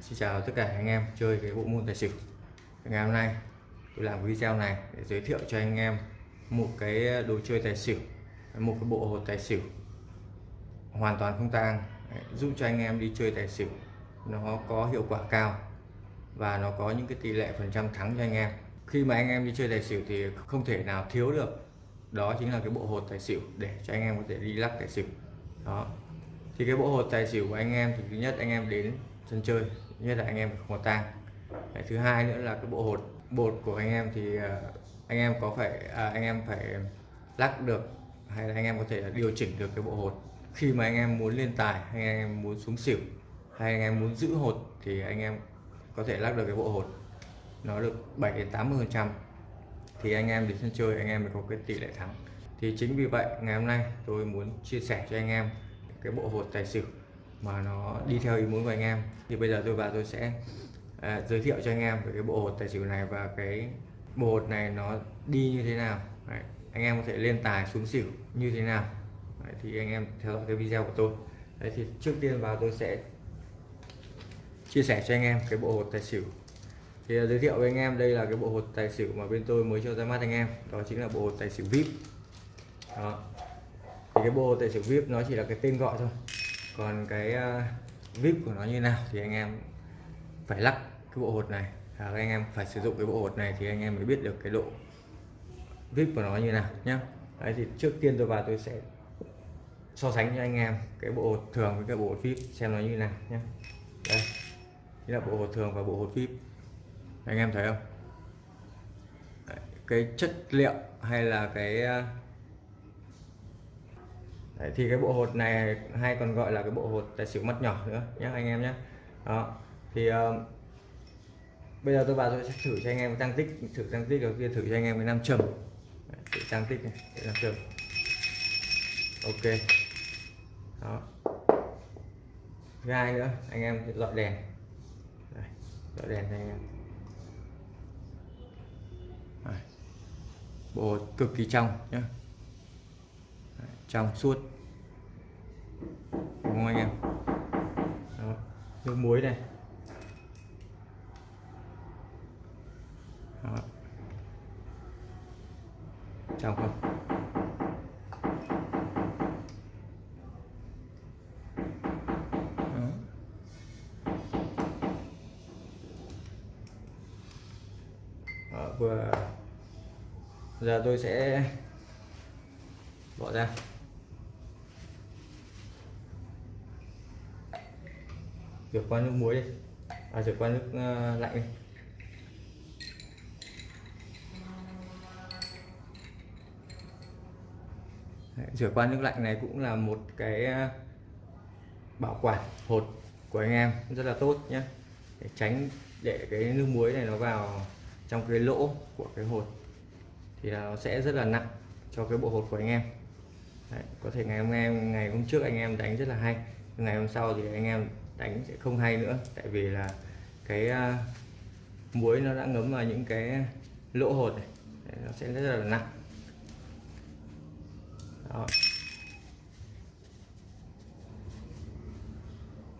Xin chào tất cả anh em chơi cái bộ môn tài xỉu. Ngày hôm nay tôi làm video này để giới thiệu cho anh em một cái đồ chơi tài xỉu, một cái bộ hột tài xỉu hoàn toàn không tang. Giúp cho anh em đi chơi tài xỉu. Nó có hiệu quả cao và nó có những cái tỷ lệ phần trăm thắng cho anh em. Khi mà anh em đi chơi tài xỉu thì không thể nào thiếu được. Đó chính là cái bộ hột tài xỉu để cho anh em có thể đi lắc tài xỉu. Đó. Thì cái bộ hột tài xỉu của anh em thì thứ nhất anh em đến sân chơi nhất là anh em không có tang thứ hai nữa là cái bộ hột bột của anh em thì anh em có phải à, anh em phải lắc được hay là anh em có thể điều chỉnh được cái bộ hột khi mà anh em muốn lên tài hay anh em muốn xuống xỉu hay anh em muốn giữ hột thì anh em có thể lắc được cái bộ hột nó được 7 đến 80 phần trăm thì anh em đến sân chơi anh em mới có cái tỷ lệ thắng thì chính vì vậy ngày hôm nay tôi muốn chia sẻ cho anh em cái bộ hột tài xỉu mà nó đi theo ý muốn của anh em. Thì bây giờ tôi và tôi sẽ à, giới thiệu cho anh em về cái bộ hột tài xỉu này và cái bộ hột này nó đi như thế nào. Đấy, anh em có thể lên tài xuống xỉu như thế nào. Đấy, thì anh em theo dõi cái video của tôi. Đấy, thì trước tiên vào tôi sẽ chia sẻ cho anh em cái bộ hột tài xỉu. Thì à, giới thiệu với anh em đây là cái bộ hột tài xỉu mà bên tôi mới cho ra mắt anh em. Đó chính là bộ hột tài xỉu vip đó. Thì cái bộ tài xỉu vip nó chỉ là cái tên gọi thôi còn cái uh, vip của nó như nào thì anh em phải lắc cái bộ hột này. À, anh em phải sử dụng cái bộ hột này thì anh em mới biết được cái độ vip của nó như nào nhá. Đấy thì trước tiên tôi vào tôi sẽ so sánh cho anh em cái bộ hột thường với cái bộ hột vip xem nó như nào nhé đây đây là bộ hột thường và bộ hột vip. Anh em thấy không? Đấy, cái chất liệu hay là cái uh, Đấy, thì cái bộ hột này hay còn gọi là cái bộ hột tài xỉu mắt nhỏ nữa nhé anh em nhé đó thì uh, bây giờ tôi vào tôi sẽ thử cho anh em tăng tích thử tăng tích đầu tiên thử cho anh em cái nam trầm tăng tích này để nam trầm ok. Đó. Thứ hai nữa anh em sẽ dọi đèn. Đây, dọi đèn cho anh em. Đấy. bộ hột cực kỳ trong nhé trong suốt không anh em Đó. nước muối này Đó. trong không Đó. Đó, vừa giờ tôi sẽ bỏ ra rửa qua nước muối đi. À rửa qua nước uh, lạnh đi. Đấy, rửa qua nước lạnh này cũng là một cái ờ, bảo quản hột của anh em rất là tốt nhé để tránh để cái nước muối này nó vào trong cái lỗ của cái hột thì nó sẽ rất là nặng cho cái bộ hột của anh em. Đấy, có thể ngày hôm em ngày hôm trước anh em đánh rất là hay ngày hôm sau thì anh em đánh sẽ không hay nữa tại vì là cái à, muối nó đã ngấm vào những cái lỗ hột này. Đấy, nó sẽ rất là nặng. Đó.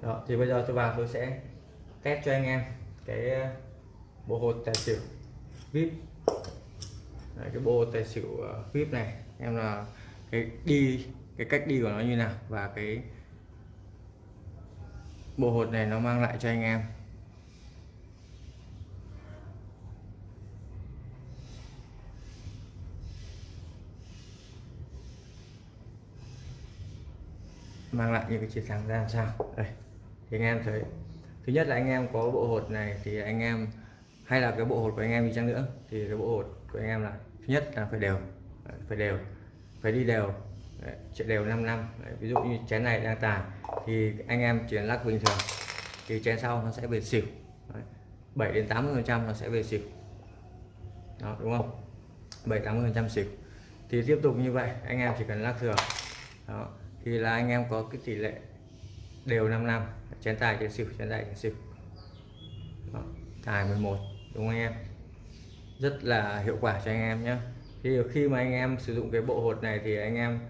đó thì bây giờ tôi vào tôi sẽ test cho anh em cái à, bộ hột tài xỉu vip. Đấy, cái bộ tài xỉu à, vip này em là cái đi cái cách đi của nó như nào và cái bộ hột này nó mang lại cho anh em. Mang lại những cái chiến thắng ra làm sao? Đây, thì anh em thấy, thứ nhất là anh em có bộ hột này thì anh em, hay là cái bộ hột của anh em đi chăng nữa, thì cái bộ hột của anh em là, thứ nhất là phải đều phải đều, phải đi đều. Đấy, chạy đều 5 năm. Đấy, ví dụ như chén này đang tài thì anh em chuyển lắc bình thường thì chén sau nó sẽ về xỉu. Đấy, 7 đến 80 phần trăm nó sẽ về xỉu. Đó đúng không? 7 80 phần trăm xỉu. Thì tiếp tục như vậy anh em chỉ cần lắc thường đó thì là anh em có cái tỷ lệ đều 5 năm. Chén tài chén xỉu chén tài chén xỉu. Đó, tài 11 đúng không anh em? Rất là hiệu quả cho anh em nhé thì khi mà anh em sử dụng cái bộ hột này thì anh em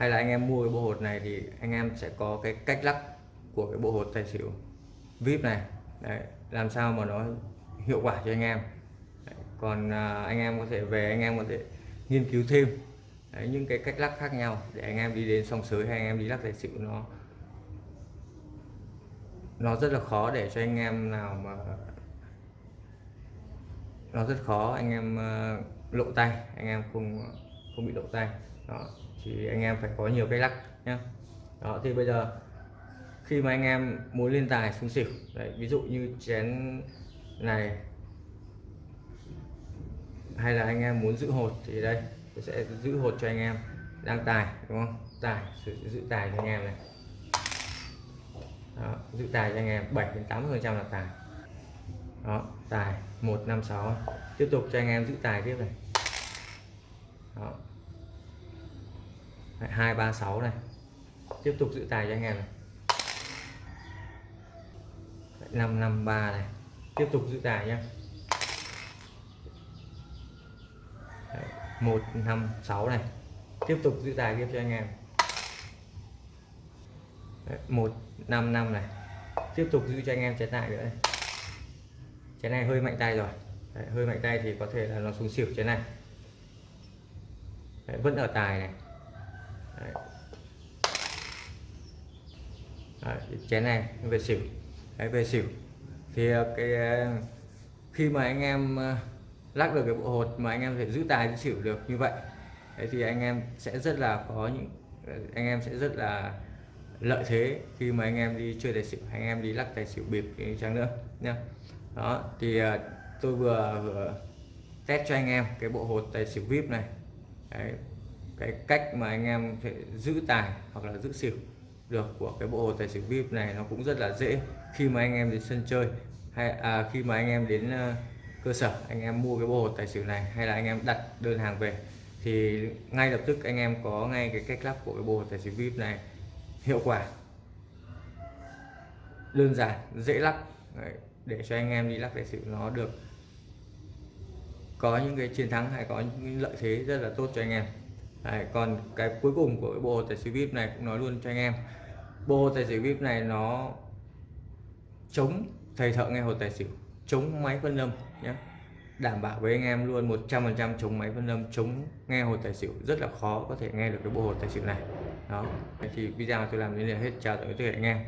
hay là anh em mua cái bộ hột này thì anh em sẽ có cái cách lắc của cái bộ hột tài xỉu vip này. Đấy, làm sao mà nó hiệu quả cho anh em. Đấy, còn à, anh em có thể về anh em có thể nghiên cứu thêm. Đấy, những cái cách lắc khác nhau để anh em đi đến song sới hay anh em đi lắc tài xỉu nó nó rất là khó để cho anh em nào mà nó rất khó anh em à, lộ tay anh em không không bị lộ tay đó thì anh em phải có nhiều cái lắc nhé đó thì bây giờ khi mà anh em muốn lên tài xuống xỉu đấy, ví dụ như chén này hay là anh em muốn giữ hột thì đây tôi sẽ giữ hột cho anh em đang tài đúng không? Tài giữ, giữ tài cho anh em này. Đó, giữ tài cho anh em 7 đến 80 phần trăm là tài. Đó tài 156 tiếp tục cho anh em giữ tài tiếp này. Đó. Đấy, 236 này. Tiếp tục giữ tài cho anh em này. Đấy, 553 này. Tiếp tục giữ tài nhé 156 này. Tiếp tục giữ tài tiếp cho anh em. Đấy, 155 này. Tiếp tục giữ cho anh em trái tài nữa này. trái này hơi mạnh tay rồi. Đấy, hơi mạnh tay thì có thể là nó xuống xỉu trái này. Đấy, vẫn ở tài này. Đấy. Đấy, chén này về xỉu. Đấy, về xỉu. Thì ờ, cái ờ, khi mà anh em ờ, lắc được cái bộ hột mà anh em thể giữ tài giữ xỉu được như vậy Đấy, thì anh em sẽ rất là có những anh em sẽ rất là lợi thế khi mà anh em đi chơi tài xỉu anh em đi lắc tài xỉu bịp chăng nữa nha đó thì tôi vừa, vừa test cho anh em cái bộ hột tài xỉu vip này. Đấy, cái cách mà anh em sẽ giữ tài hoặc là giữ xỉu được của cái bộ hồ tài xỉu vip này nó cũng rất là dễ. Khi mà anh em đến sân chơi hay à, khi mà anh em đến ờ, cơ sở anh em mua cái bộ hồ tài xỉu này hay là anh em đặt đơn hàng về thì ngay lập tức anh em có ngay cái cách lắp của cái bộ hồ tài xỉu vip này. Hiệu quả. Đơn giản dễ lắp. Đấy, để cho anh em đi lắp tài xỉu nó được có những cái chiến thắng hay có những lợi thế rất là tốt cho anh em. Đấy, còn cái cuối cùng của bộ tài xỉu vip này cũng nói luôn cho anh em. Bộ tài xỉu vip này nó chống thầy thợ nghe hồ tài xỉu chống máy phân âm nhé đảm bảo với anh em luôn 100% chống máy phân âm chống nghe hồ tài xỉu rất là khó có thể nghe được cái bộ hồ tài xỉu này. Đó thì video tôi làm đến đây hết. Chào tạm biệt anh em.